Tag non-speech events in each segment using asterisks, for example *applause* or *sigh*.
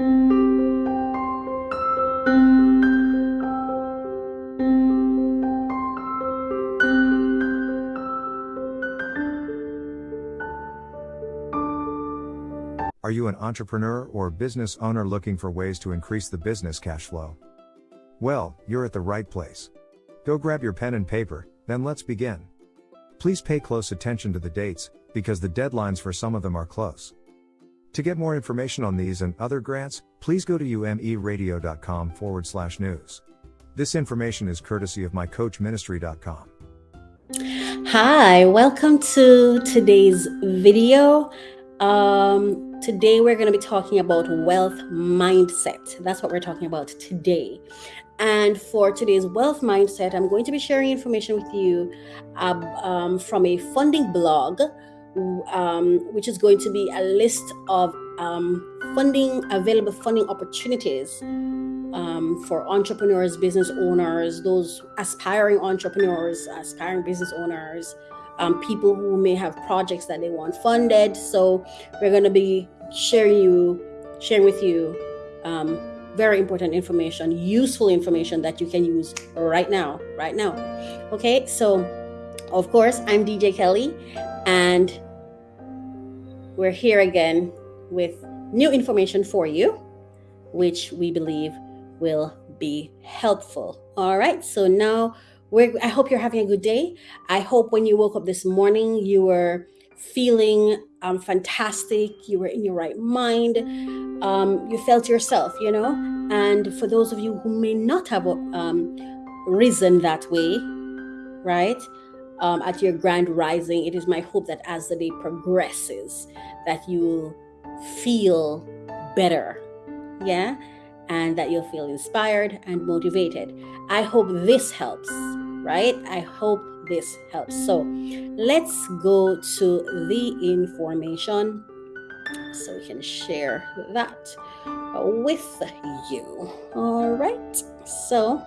Are you an entrepreneur or business owner looking for ways to increase the business cash flow? Well, you're at the right place. Go grab your pen and paper, then let's begin. Please pay close attention to the dates, because the deadlines for some of them are close. To get more information on these and other grants, please go to umeradio.com forward slash news. This information is courtesy of mycoachministry.com. Hi, welcome to today's video. Um, today we're going to be talking about wealth mindset. That's what we're talking about today. And for today's wealth mindset, I'm going to be sharing information with you um, um, from a funding blog, um, which is going to be a list of um, funding available funding opportunities um, for entrepreneurs, business owners, those aspiring entrepreneurs, aspiring business owners, um, people who may have projects that they want funded. So we're going to be sharing you, sharing with you very important information, useful information that you can use right now, right now. Okay, so of course, I'm DJ Kelly, and we're here again with new information for you, which we believe will be helpful. All right, so now we're, I hope you're having a good day. I hope when you woke up this morning, you were feeling um, fantastic, you were in your right mind, um, you felt yourself, you know. And for those of you who may not have um, risen that way, right, um, at your grand rising, it is my hope that as the day progresses, that you will feel better, yeah, and that you'll feel inspired and motivated. I hope this helps, right? I hope this helps. So let's go to the information so we can share that with you. All right. So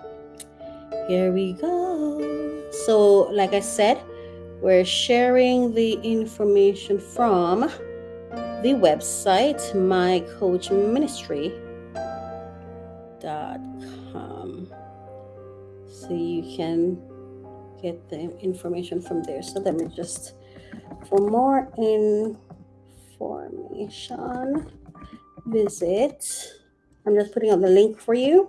here we go. So, like I said, we're sharing the information from the website mycoachministry.com so you can get the information from there. So let me just, for more information, visit. I'm just putting up the link for you.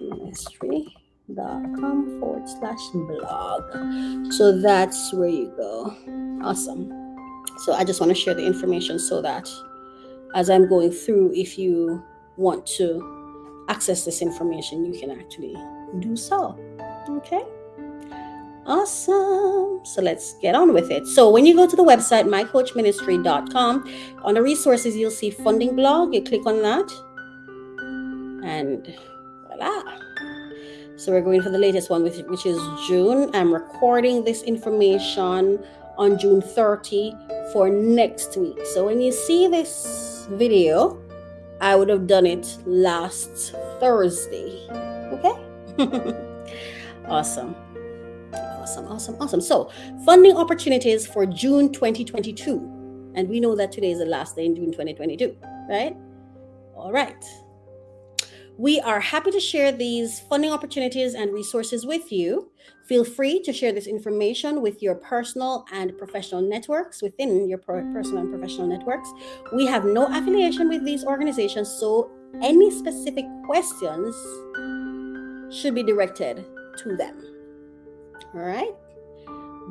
Ministry.com forward slash blog. So that's where you go. Awesome. So I just want to share the information so that as I'm going through, if you want to access this information, you can actually do so. Okay. Awesome. So let's get on with it. So when you go to the website, mycoachministry.com, on the resources, you'll see funding blog. You click on that and So we're going for the latest one, which, which is June. I'm recording this information on June 30 for next week. So when you see this video, I would have done it last Thursday. Okay? *laughs* awesome. Awesome, awesome, awesome. So, funding opportunities for June 2022. And we know that today is the last day in June 2022, right? All right. We are happy to share these funding opportunities and resources with you. Feel free to share this information with your personal and professional networks within your personal and professional networks. We have no affiliation with these organizations, so any specific questions should be directed to them. All right.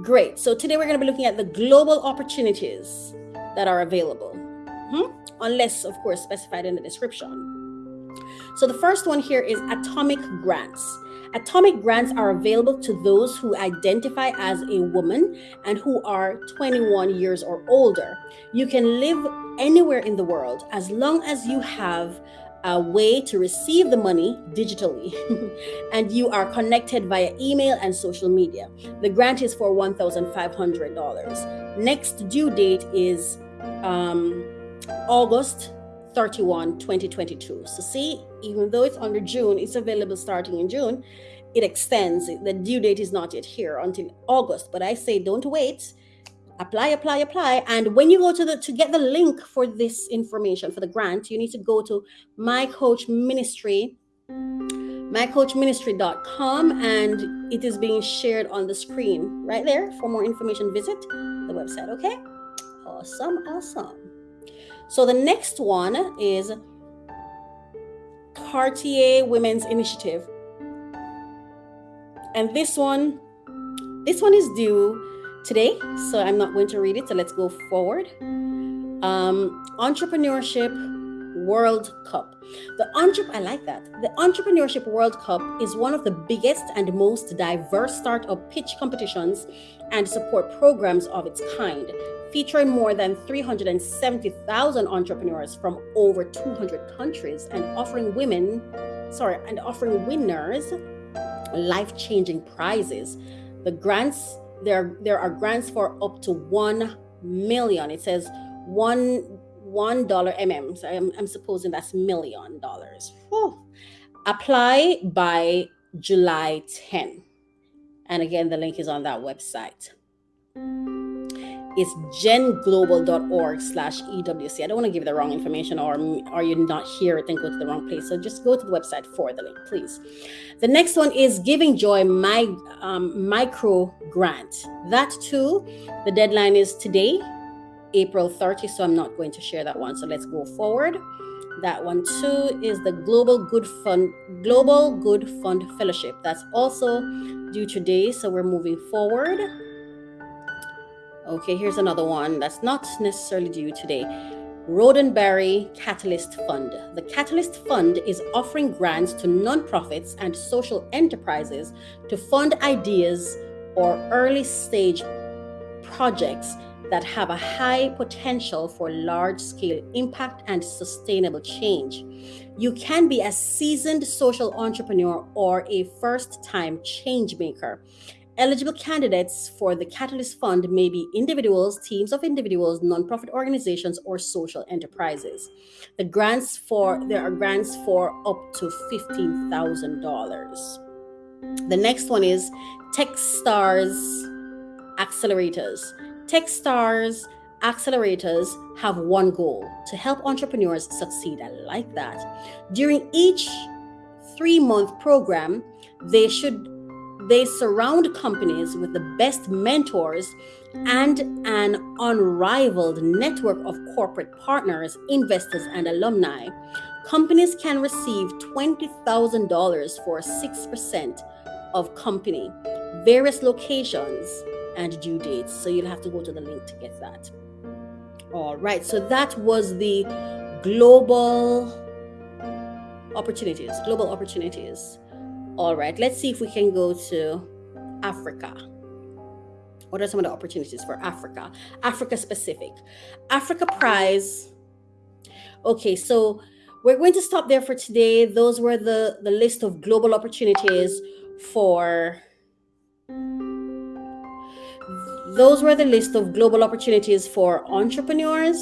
Great. So today we're going to be looking at the global opportunities that are available, hmm? unless, of course, specified in the description. So the first one here is atomic grants. Atomic grants are available to those who identify as a woman and who are 21 years or older. You can live anywhere in the world as long as you have a way to receive the money digitally *laughs* and you are connected via email and social media. The grant is for $1,500. Next due date is um, August 31, 2022. So see, even though it's under June, it's available starting in June. It extends. The due date is not yet here until August, but I say don't wait. apply apply apply and when you go to the to get the link for this information for the grant you need to go to my coach ministry mycoachministry.com and it is being shared on the screen right there for more information visit the website okay awesome awesome so the next one is cartier women's initiative and this one this one is due today, so I'm not going to read it. So let's go forward. Um, entrepreneurship World Cup. The entre- I like that. The Entrepreneurship World Cup is one of the biggest and most diverse startup pitch competitions and support programs of its kind, featuring more than 370,000 entrepreneurs from over 200 countries and offering women, sorry, and offering winners life-changing prizes. The grants there there are grants for up to 1 million. It says 1 one dollar mm. So I'm, I'm supposing that's million dollars. Apply by July 10. And again, the link is on that website. It's genglobal.org slash EWC. I don't want to give you the wrong information or are you not here then go to the wrong place. So just go to the website for the link, please. The next one is Giving Joy My um, Micro Grant. That too, the deadline is today, April 30. So I'm not going to share that one. So let's go forward. That one too is the Global Good Fund Global Good Fund Fellowship. That's also due today. So we're moving forward. Okay, here's another one that's not necessarily due today. Roddenberry Catalyst Fund. The Catalyst Fund is offering grants to nonprofits and social enterprises to fund ideas or early stage projects that have a high potential for large scale impact and sustainable change. You can be a seasoned social entrepreneur or a first time change maker. Eligible candidates for the Catalyst Fund may be individuals, teams of individuals, nonprofit organizations, or social enterprises. The grants for there are grants for up to fifteen thousand dollars. The next one is TechStars accelerators. TechStars accelerators have one goal to help entrepreneurs succeed. I like that. During each three month program, they should they surround companies with the best mentors and an unrivaled network of corporate partners, investors, and alumni. Companies can receive $20,000 for 6% of company, various locations, and due dates. So you'll have to go to the link to get that. All right, so that was the global opportunities, global opportunities. All right, let's see if we can go to Africa. What are some of the opportunities for Africa? Africa specific. Africa Prize. Okay, so we're going to stop there for today. Those were the, the list of global opportunities for those were the list of global opportunities for entrepreneurs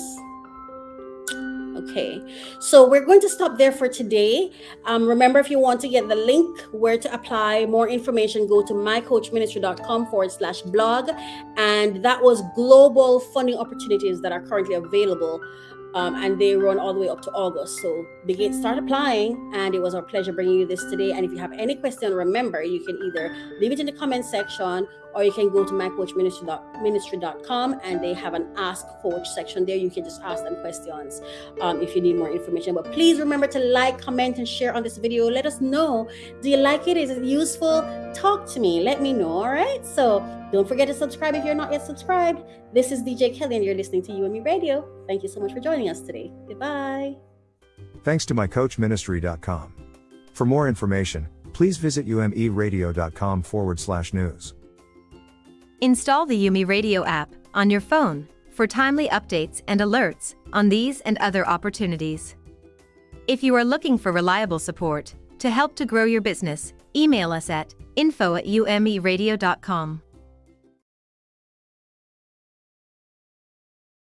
Okay, so we're going to stop there for today. Um, remember, if you want to get the link where to apply more information, go to mycoachministry.com forward slash blog. And that was global funding opportunities that are currently available um, and they run all the way up to August. So begin, start applying, and it was our pleasure bringing you this today. And if you have any question, remember you can either leave it in the comment section or you can go to mycoachministry.com and they have an ask coach section there. You can just ask them questions um, if you need more information. But please remember to like, comment, and share on this video. Let us know. Do you like it? Is it useful? Talk to me. Let me know. All right. So don't forget to subscribe if you're not yet subscribed. This is DJ Kelly, and you're listening to UME Radio. Thank you so much for joining us today. Goodbye. Thanks to mycoachministry.com. For more information, please visit umeradio.com forward slash news. Install the UME Radio app on your phone for timely updates and alerts on these and other opportunities. If you are looking for reliable support to help to grow your business, email us at info at umeradio.com.